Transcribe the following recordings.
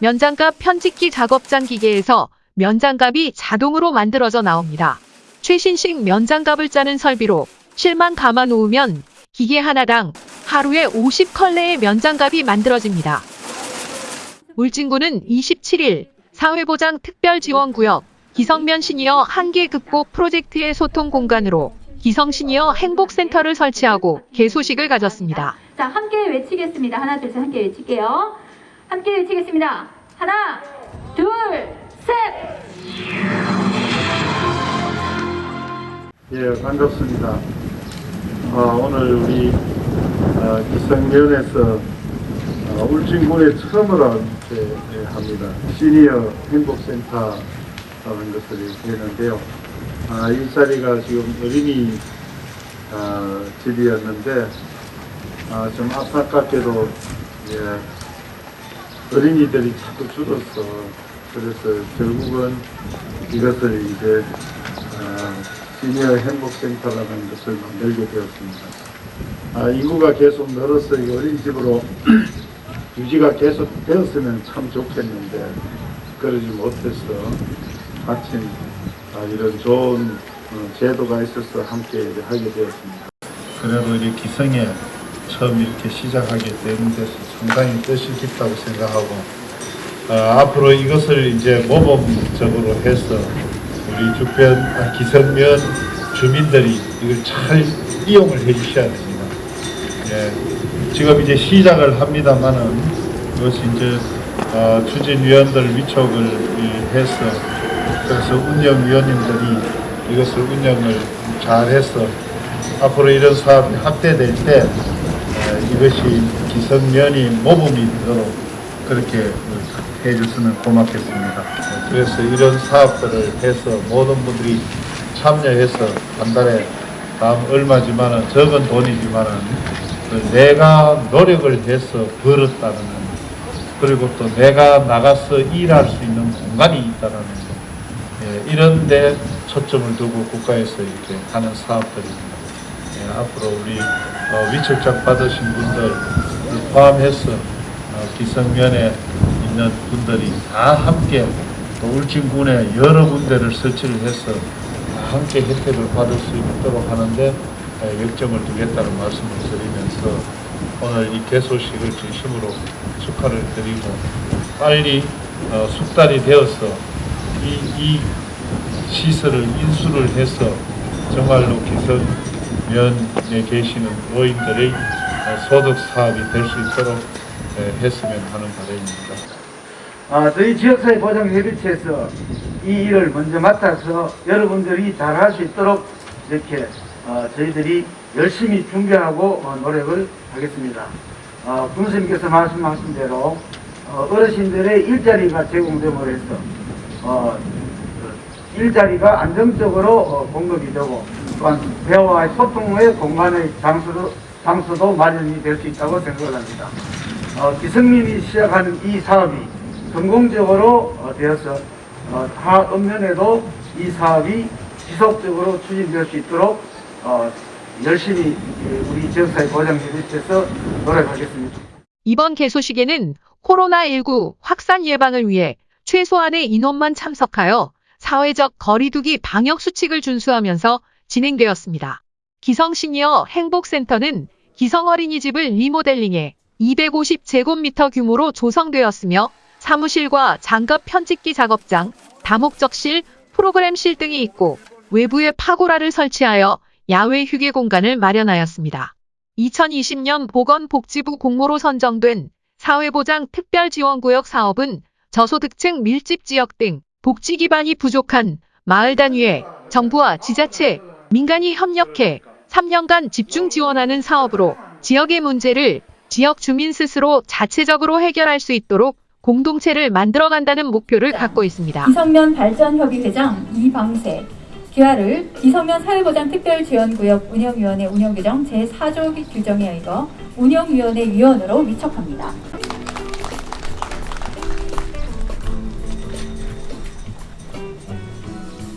면장갑 편집기 작업장 기계에서 면장갑이 자동으로 만들어져 나옵니다. 최신식 면장갑을 짜는 설비로 실만 감아 놓으면 기계 하나당 하루에 50컬레의 면장갑이 만들어집니다. 울진군은 27일 사회보장 특별지원구역 기성면 시니어 한계 극복 프로젝트의 소통 공간으로 기성 시니어 행복센터를 설치하고 개소식을 가졌습니다. 자, 함께 외치겠습니다. 하나, 둘, 셋 함께 외칠게요. 함께 외치겠습니다. 하나, 둘, 셋! 예, 반갑습니다. 어, 오늘 우리 어, 기성면에서 어, 울진군에 처음으로 이렇게 예, 합니다. 시니어 행복센터라는 것을 이렇게 했는데요. 아, 이 자리가 지금 어린이 어, 집이었는데 아, 좀 안타깝게도 예, 어린이들이 자꾸 줄어서 그래서 결국은 이것을 이제 아, 시니어 행복센터라는 것을 만들게 되었습니다. 아, 인구가 계속 늘어서 이 어린이집으로 유지가 계속 되었으면 참 좋겠는데 그러지 못해서 마침 아, 이런 좋은 어, 제도가 있어서 함께 하게 되었습니다. 그래도 이 기성에 처음 이렇게 시작하게 된 데서 상당히 뜻이 깊다고 생각하고 어, 앞으로 이것을 이제 모범적으로 해서 우리 주변 아, 기성면 주민들이 이걸 잘 이용을 해 주셔야 됩니다. 예, 지금 이제 시작을 합니다만은 이것이 이제 어, 추진위원들 위촉을 이, 해서 그래서 운영위원님들이 이것을 운영을 잘해서 앞으로 이런 사업이 확대될 때 에, 이것이 기성면이 모범이 되도록 그렇게 해줬으면 고맙겠습니다. 그래서 이런 사업들을 해서 모든 분들이 참여해서 한 달에 다음 얼마지만은 적은 돈이지만은 그 내가 노력을 해서 벌었다는 그리고 또 내가 나가서 일할 수 있는 공간이 있다는 거 예, 이런 데 초점을 두고 국가에서 이렇게 하는 사업들입니다. 예, 앞으로 우리 어, 위촉장 받으신 분들 포함해서 어, 기성면에 있는 분들이 다 함께 또 울진군에 여러 군데를 설치를 해서 다 함께 혜택을 받을 수 있도록 하는데 에, 역점을 두겠다는 말씀을 드리면서 오늘 이 개소식을 진심으로 축하를 드리고 빨리 어, 숙달이 되어서 이, 이 시설을 인수를 해서 정말로 기성 면에 계시는 노인들의 어, 소득 사업이 될 수 있도록 에, 했으면 하는 바람입니다. 아, 저희 지역사회 보장 협의체에서 이 일을 먼저 맡아서 여러분들이 잘 할 수 있도록 이렇게 어, 저희들이 열심히 준비하고 어, 노력을 하겠습니다. 어, 군수님께서 말씀하신 대로 어, 어르신들의 일자리가 제공됨으로 해서 어, 그 일자리가 안정적으로 어, 공급이 되고 또한 대화와 소통의 공간의 장소도, 장소도 마련이 될 수 있다고 생각을 합니다. 어, 기성민이 시작하는 이 사업이 성공적으로 어, 되어서 어, 다 읍면에도 이 사업이 지속적으로 추진될 수 있도록 어, 열심히 그 우리 지역사회 보장협의체에서 노력하겠습니다. 이번 개소식에는 코로나19 확산 예방을 위해 최소한의 인원만 참석하여 사회적 거리두기 방역 수칙을 준수하면서 진행되었습니다. 기성 시니어 행복센터는 기성 어린이집을 리모델링해 250제곱미터 규모로 조성되었으며 사무실과 장갑 편집기 작업장, 다목적실, 프로그램실 등이 있고 외부에 파고라를 설치하여 야외 휴게 공간을 마련하였습니다. 2020년 보건복지부 공모로 선정된 사회보장 특별지원구역 사업은 저소득층 밀집 지역 등 복지 기반이 부족한 마을 단위에 정부와 지자체, 민간이 협력해 3년간 집중 지원하는 사업으로 지역의 문제를 지역 주민 스스로 자체적으로 해결할 수 있도록 공동체를 만들어간다는 목표를 갖고 있습니다. 기성면 발전협의회장 이방세, 기아를 기성면 사회보장 특별지원구역 운영위원회 운영규정 제4조 규정에 의거 운영위원회 위원으로 위촉합니다.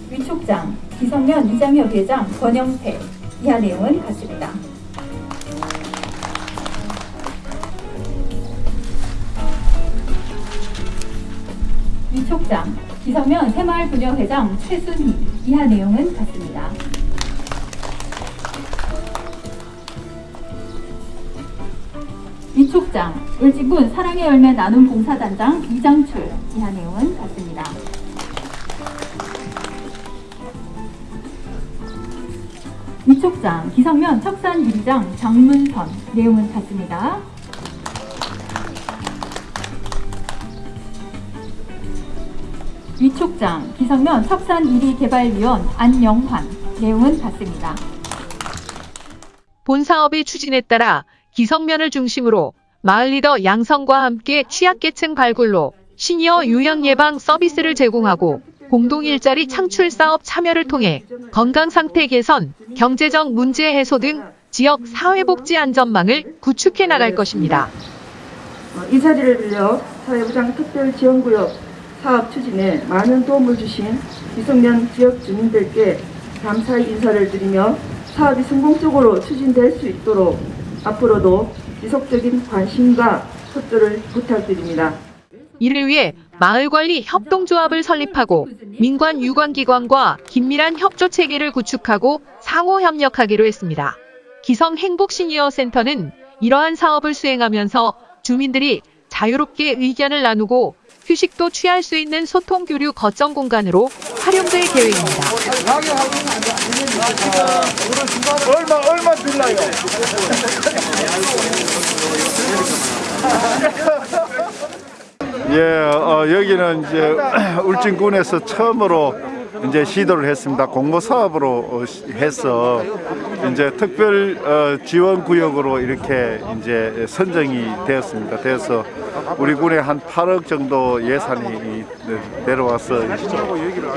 위촉장 기성면 이장협의회장 권영태 이하 내용은 같습니다. 위촉장 기성면 새마을부녀회장 최순희 이하 내용은 같습니다. 위촉장 을지군 사랑의 열매 나눔 봉사단장 이장출 이하 내용은 같습니다. 위촉장 기성면 척산 유리장 장문선 내용은 같습니다. 위촉장 기성면 척산 1위 개발위원 안영환 내용은 같습니다. 본 사업의 추진에 따라 기성면을 중심으로 마을 리더 양성과 함께 취약계층 발굴로 시니어 요양 예방 서비스를 제공하고 공동 일자리 창출 사업 참여를 통해 건강 상태 개선, 경제적 문제 해소 등 지역 사회복지 안전망을 구축해 나갈 것입니다. 어, 이 자리를 빌려 사회부장 특별지원구역 사업 추진에 많은 도움을 주신 기성면 지역 주민들께 감사의 인사를 드리며 사업이 성공적으로 추진될 수 있도록 앞으로도 지속적인 관심과 협조를 부탁드립니다. 이를 위해 마을관리 협동조합을 설립하고 민관 유관기관과 긴밀한 협조 체계를 구축하고 상호 협력하기로 했습니다. 기성 행복 시니어 센터는 이러한 사업을 수행하면서 주민들이 자유롭게 의견을 나누고 휴식도 취할 수 있는 소통 교류 거점 공간으로 활용될 계획입니다. 얼마 얼마 줄라요? 예, 어, 여기는 이제 울진군에서 처음으로 이제 시도를 했습니다. 공모 사업으로 어, 시- 해서 이제 특별 어, 지원 구역으로 이렇게 이제 선정이 되었습니다. 그래서 우리 군에 한 8억 정도 예산이 이- 내려와서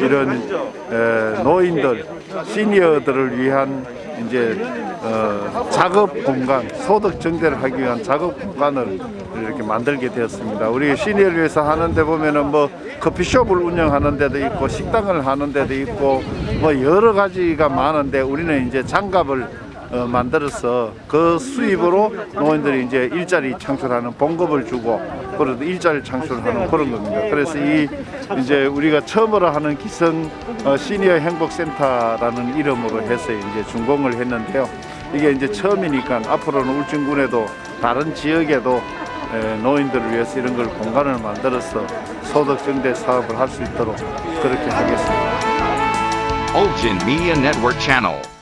이런 에, 노인들, 시니어들을 위한 이제 어, 작업 공간, 소득 증대를 하기 위한 작업 공간을 이렇게 만들게 되었습니다. 우리 시니어를 위해서 하는데 보면은 뭐 커피숍을 운영하는 데도 있고 식당을 하는 데도 있고 뭐 여러 가지가 많은데 우리는 이제 장갑을 어, 만들어서 그 수입으로 노인들이 이제 일자리 창출하는 봉급을 주고 그래도 일자리 창출하는 그런 겁니다. 그래서 이 이제 우리가 처음으로 하는 기성 어, 시니어 행복센터라는 이름으로 해서 이제 준공을 했는데요. 이게 이제 처음이니까 앞으로는 울진군에도 다른 지역에도 에, 노인들을 위해서 이런 걸 공간을 만들어서 소득 증대 사업을 할 수 있도록 그렇게 하겠습니다. Ulgin Media Network.